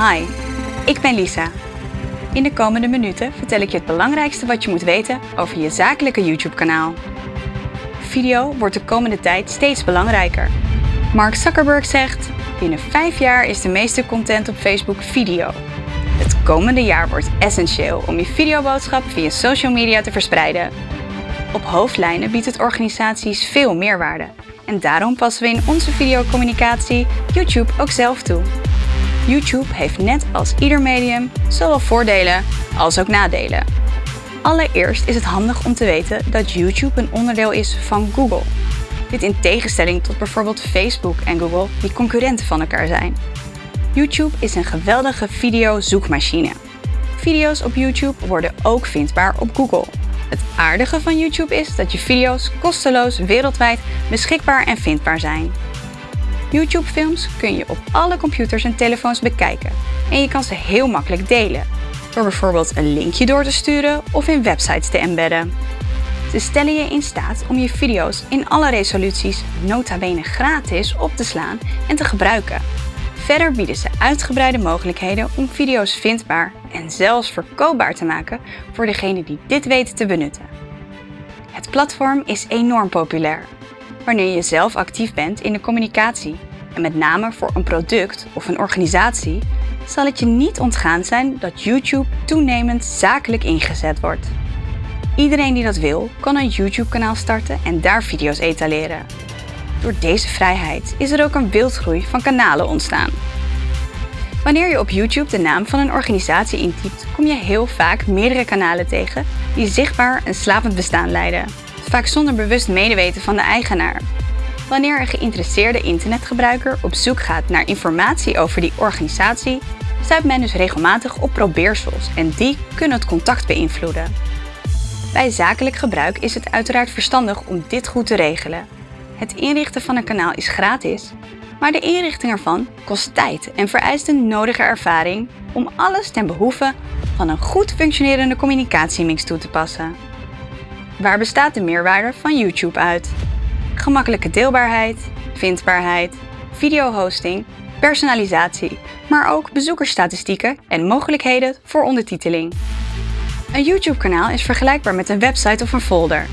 Hi, ik ben Lisa. In de komende minuten vertel ik je het belangrijkste wat je moet weten over je zakelijke YouTube-kanaal. Video wordt de komende tijd steeds belangrijker. Mark Zuckerberg zegt: binnen 5 jaar is de meeste content op Facebook video. Het komende jaar wordt essentieel om je videoboodschap via social media te verspreiden. Op hoofdlijnen biedt het organisaties veel meerwaarde en daarom passen we in onze videocommunicatie YouTube ook zelf toe. YouTube heeft net als ieder medium zowel voordelen als ook nadelen. Allereerst is het handig om te weten dat YouTube een onderdeel is van Google. Dit in tegenstelling tot bijvoorbeeld Facebook en Google, die concurrenten van elkaar zijn. YouTube is een geweldige videozoekmachine. Video's op YouTube worden ook vindbaar op Google. Het aardige van YouTube is dat je video's kosteloos wereldwijd beschikbaar en vindbaar zijn. YouTube-films kun je op alle computers en telefoons bekijken en je kan ze heel makkelijk delen, door bijvoorbeeld een linkje door te sturen of in websites te embedden. Ze stellen je in staat om je video's in alle resoluties nota bene gratis op te slaan en te gebruiken. Verder bieden ze uitgebreide mogelijkheden om video's vindbaar en zelfs verkoopbaar te maken voor degenen die dit weten te benutten. Het platform is enorm populair. Wanneer je zelf actief bent in de communicatie en met name voor een product of een organisatie, zal het je niet ontgaan zijn dat YouTube toenemend zakelijk ingezet wordt. Iedereen die dat wil, kan een YouTube-kanaal starten en daar video's etaleren. Door deze vrijheid is er ook een wildgroei van kanalen ontstaan. Wanneer je op YouTube de naam van een organisatie intypt, kom je heel vaak meerdere kanalen tegen die zichtbaar een slapend bestaan leiden, vaak zonder bewust medeweten van de eigenaar. Wanneer een geïnteresseerde internetgebruiker op zoek gaat naar informatie over die organisatie, stuit men dus regelmatig op probeersels en die kunnen het contact beïnvloeden. Bij zakelijk gebruik is het uiteraard verstandig om dit goed te regelen. Het inrichten van een kanaal is gratis, maar de inrichting ervan kost tijd en vereist een nodige ervaring om alles ten behoeve van een goed functionerende communicatiemix toe te passen. Waar bestaat de meerwaarde van YouTube uit? Gemakkelijke deelbaarheid, vindbaarheid, videohosting, personalisatie, maar ook bezoekersstatistieken en mogelijkheden voor ondertiteling. Een YouTube-kanaal is vergelijkbaar met een website of een folder.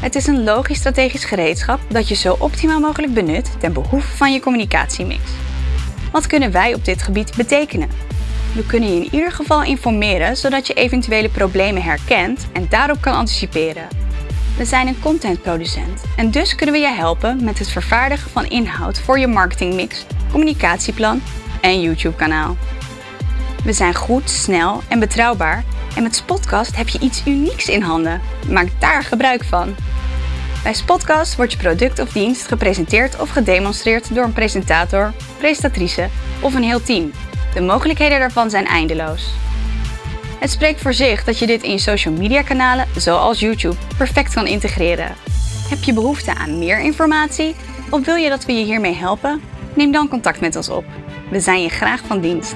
Het is een logisch strategisch gereedschap dat je zo optimaal mogelijk benut ten behoeve van je communicatiemix. Wat kunnen wij op dit gebied betekenen? We kunnen je in ieder geval informeren zodat je eventuele problemen herkent en daarop kan anticiperen. We zijn een contentproducent en dus kunnen we je helpen met het vervaardigen van inhoud voor je marketingmix, communicatieplan en YouTube-kanaal. We zijn goed, snel en betrouwbaar en met Spotcast heb je iets unieks in handen. Maak daar gebruik van. Bij Spotcast wordt je product of dienst gepresenteerd of gedemonstreerd door een presentator, presentatrice of een heel team. De mogelijkheden daarvan zijn eindeloos. Het spreekt voor zich dat je dit in social media kanalen, zoals YouTube, perfect kan integreren. Heb je behoefte aan meer informatie of wil je dat we je hiermee helpen? Neem dan contact met ons op. We zijn je graag van dienst.